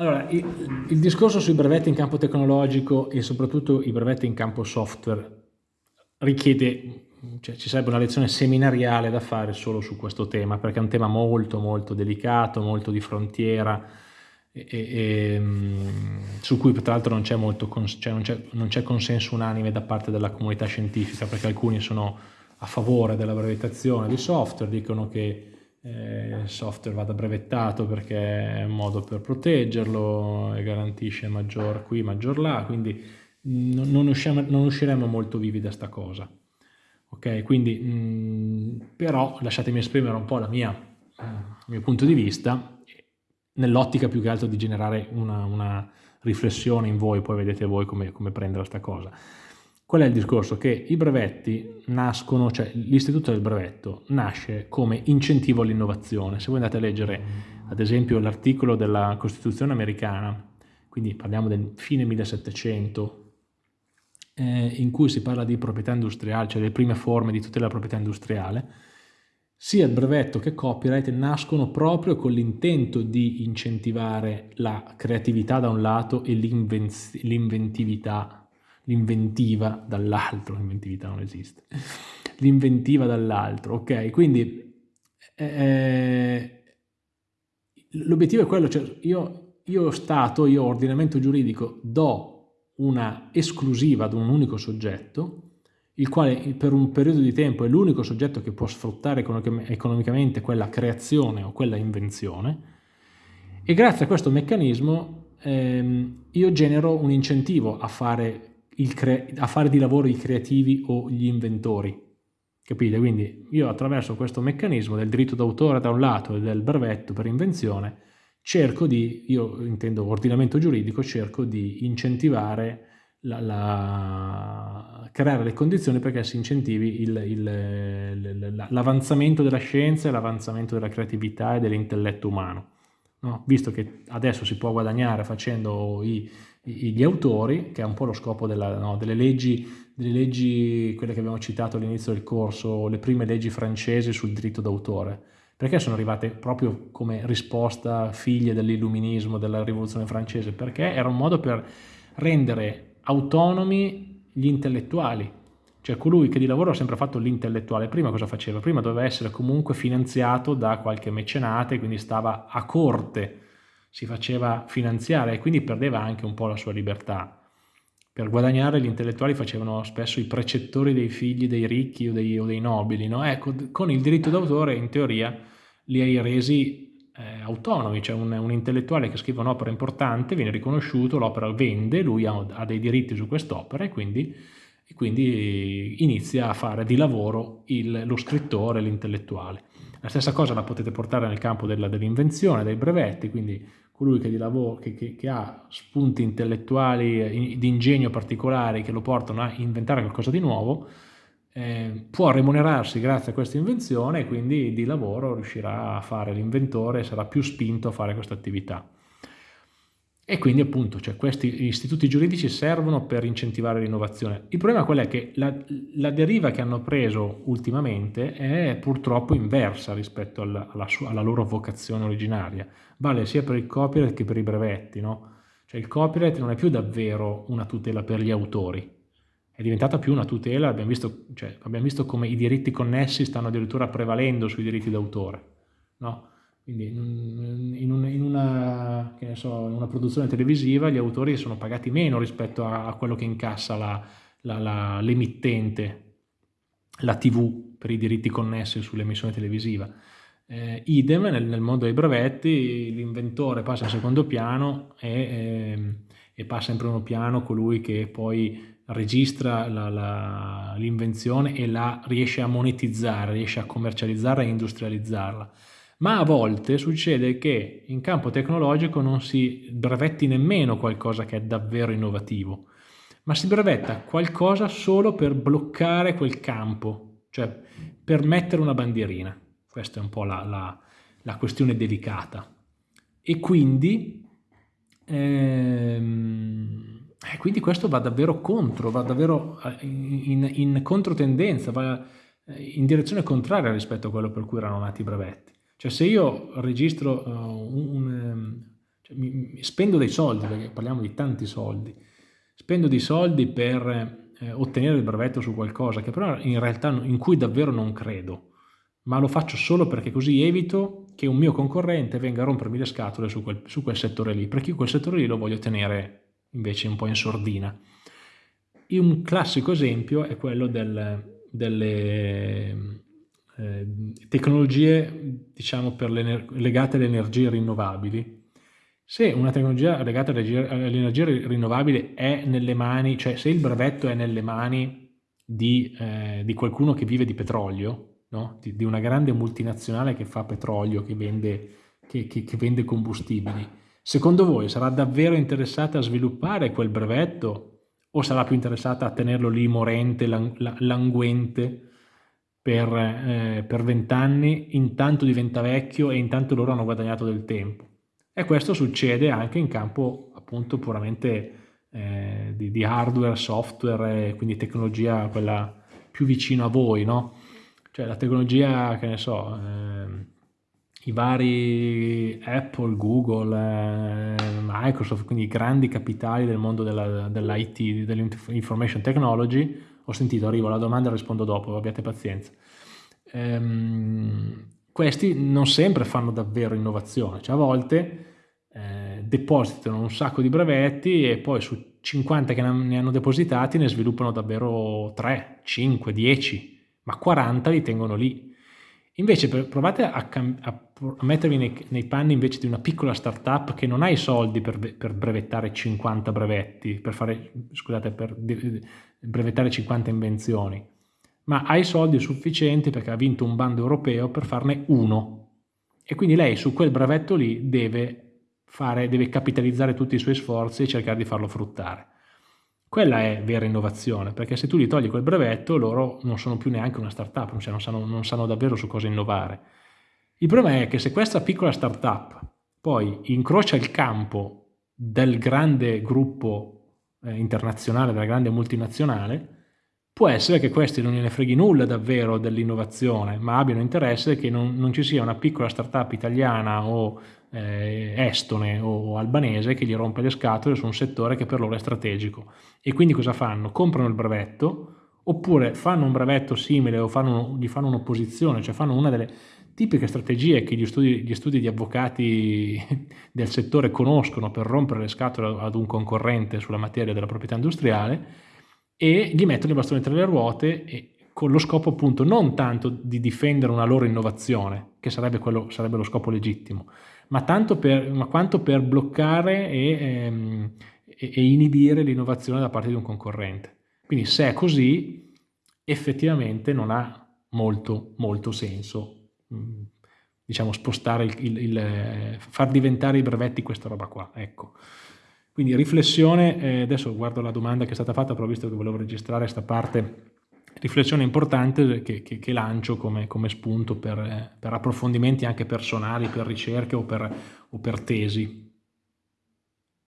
Allora, il, il, discorso sui brevetti in campo tecnologico e soprattutto i brevetti in campo software richiede, cioè ci sarebbe una lezione seminariale da fare solo su questo tema, perché è un tema molto molto delicato, molto di frontiera, e, e, mm, su cui tra l'altro non c'è cioè non c'è consenso unanime da parte della comunità scientifica, perché alcuni sono a favore della brevettazione di software, dicono che eh, il software vada brevettato perché è un modo per proteggerlo e garantisce maggior qui, maggior là, quindi non, non, usciamo, non usciremo molto vivi da sta cosa. Ok, quindi mh, mm, però lasciatemi esprimere un po' la mia, eh, il mio punto di vista nell'ottica più che altro di generare una, una, riflessione in voi, poi vedete voi come, come prendere questa cosa. Qual è il discorso? Che i brevetti nascono, cioè l'istituto del brevetto nasce come incentivo all'innovazione. Se voi andate a leggere ad esempio l'articolo della Costituzione americana, quindi parliamo del fine 1700, eh, in cui si parla di proprietà industriale, cioè le prime forme di tutela della proprietà industriale, sia il brevetto che copyright nascono proprio con l'intento di incentivare la creatività da un lato e l'inventività l'inventiva dall'altro, l'inventività non esiste, l'inventiva dall'altro, ok? Quindi eh, l'obiettivo è quello, cioè io, io Stato, io ordinamento giuridico do una esclusiva ad un unico soggetto, il quale per un periodo di tempo è l'unico soggetto che può sfruttare economicamente quella creazione o quella invenzione, e grazie a questo meccanismo ehm, io genero un incentivo a fare a fare di lavoro i creativi o gli inventori. Capite? Quindi io attraverso questo meccanismo del diritto d'autore da un lato e del brevetto per invenzione cerco di, io intendo ordinamento giuridico, cerco di incentivare la, la, creare le condizioni perché si incentivi l'avanzamento della scienza e l'avanzamento della creatività e dell'intelletto umano. No? Visto che adesso si può guadagnare facendo i, gli autori, che è un po' lo scopo della, no, delle, leggi, delle leggi, quelle che abbiamo citato all'inizio del corso, le prime leggi francesi sul diritto d'autore, perché sono arrivate proprio come risposta figlie dell'illuminismo, della rivoluzione francese? Perché era un modo per rendere autonomi gli intellettuali, cioè colui che di lavoro ha sempre fatto l'intellettuale, prima cosa faceva? Prima doveva essere comunque finanziato da qualche mecenate, quindi stava a corte, si faceva finanziare e quindi perdeva anche un po' la sua libertà. Per guadagnare gli intellettuali facevano spesso i precettori dei figli dei ricchi o dei, o dei nobili. No? Ecco, con il diritto d'autore in teoria li hai resi eh, autonomi, cioè un, un, intellettuale che scrive un'opera importante viene riconosciuto, l'opera vende, lui ha, ha dei diritti su quest'opera e quindi, e quindi inizia a fare di lavoro il, lo scrittore, l'intellettuale. La stessa cosa la potete portare nel campo dell'invenzione, dei brevetti, quindi colui che, lavoro, che, che, che ha spunti intellettuali eh, di ingegno particolari che lo portano a inventare qualcosa di nuovo, eh, può remunerarsi grazie a questa invenzione e quindi di lavoro riuscirà a fare l'inventore e sarà più spinto a fare questa attività. E quindi appunto cioè, questi istituti giuridici servono per incentivare l'innovazione. Il problema qual è? Che la, la, deriva che hanno preso ultimamente è purtroppo inversa rispetto alla, alla, sua, alla, loro vocazione originaria. Vale sia per il copyright che per i brevetti. No? Cioè il copyright non è più davvero una tutela per gli autori, è diventata più una tutela, abbiamo visto, cioè, abbiamo visto come i diritti connessi stanno addirittura prevalendo sui diritti d'autore. No? Quindi in, un, so, in, una, produzione televisiva gli autori sono pagati meno rispetto a, a quello che incassa l'emittente, la, la, TV per i diritti connessi sull'emissione televisiva. Eh, idem nel, nel, mondo dei brevetti l'inventore passa in secondo piano e, eh, e, passa in primo piano colui che poi registra l'invenzione e la riesce a monetizzare, riesce a commercializzarla e industrializzarla ma a volte succede che in campo tecnologico non si brevetti nemmeno qualcosa che è davvero innovativo, ma si brevetta qualcosa solo per bloccare quel campo, cioè per mettere una bandierina. Questa è un po' la, la, la questione delicata. E quindi, ehm, eh, quindi, questo va davvero contro, va davvero eh, in, in controtendenza, va eh, in direzione contraria rispetto a quello per cui erano nati i brevetti. Cioè se io registro uh, un, um, cioè, mi, mi spendo dei soldi, perché parliamo di tanti soldi, spendo dei soldi per eh, ottenere il brevetto su qualcosa che però in realtà in cui davvero non credo, ma lo faccio solo perché così evito che un mio concorrente venga a rompermi le scatole su quel, su quel settore lì, perché io quel settore lì lo voglio tenere invece un po' in sordina. E un classico esempio è quello del, delle eh, tecnologie diciamo, legate alle energie rinnovabili. Se una tecnologia legata alle energie rinnovabili è nelle mani, cioè se il brevetto è nelle mani di, eh, di qualcuno che vive di petrolio, no? di, di, una grande multinazionale che fa petrolio, che vende, che, che, che vende combustibili, secondo voi sarà davvero interessata a sviluppare quel brevetto o sarà più interessata a tenerlo lì morente, languente per eh, vent'anni, intanto diventa vecchio e intanto loro hanno guadagnato del tempo. E questo succede anche in campo appunto puramente eh, di, di, hardware, software, quindi tecnologia quella più vicino a voi, no? Cioè la tecnologia, che ne so, eh, i vari Apple, Google, eh, Microsoft, quindi i grandi capitali del mondo dell'IT, dell dell'information technology, ho sentito, arrivo alla domanda e rispondo dopo, abbiate pazienza. Ehm, questi non sempre fanno davvero innovazione, cioè a volte eh, depositano un sacco di brevetti e poi su 50 che ne hanno depositati ne sviluppano davvero 3, 5, 10, ma 40 li tengono lì. Invece provate a, a, a mettervi nei, nei, panni invece di una piccola startup che non ha i soldi per, per brevettare 50 brevetti, per fare, scusate, per brevettare 50 invenzioni, ma ha i soldi sufficienti perché ha vinto un bando europeo per farne uno. E quindi lei su quel brevetto lì deve, fare, deve capitalizzare tutti i suoi sforzi e cercare di farlo fruttare. Quella è vera innovazione, perché se tu gli togli quel brevetto, loro non sono più neanche una startup, cioè non sanno, non sanno davvero su cosa innovare. Il problema è che se questa piccola startup poi incrocia il campo del grande gruppo eh, internazionale, della grande multinazionale, può essere che questi non gliene freghi nulla davvero dell'innovazione, ma abbiano interesse che non, non, ci sia una piccola startup italiana o eh, estone o albanese che gli rompe le scatole su un settore che per loro è strategico. E quindi cosa fanno? Comprano il brevetto oppure fanno un brevetto simile o fanno, gli fanno un'opposizione, cioè fanno una delle tipiche strategie che gli studi, gli studi di avvocati del settore conoscono per rompere le scatole ad un concorrente sulla materia della proprietà industriale e gli mettono i bastoni tra le ruote e, con lo scopo appunto non tanto di difendere una loro innovazione, che sarebbe, quello, sarebbe lo scopo legittimo, ma, per, ma quanto per bloccare e, ehm, e, e inibire l'innovazione da parte di un concorrente. Quindi se è così, effettivamente non ha molto, molto senso mm, diciamo, spostare il, il, il, far diventare i brevetti questa roba qua. Ecco. Quindi riflessione, eh, adesso guardo la domanda che è stata fatta, però visto che volevo registrare questa parte riflessione importante che, che, che lancio come, come spunto per, eh, per, approfondimenti anche personali, per ricerche o per, o per tesi.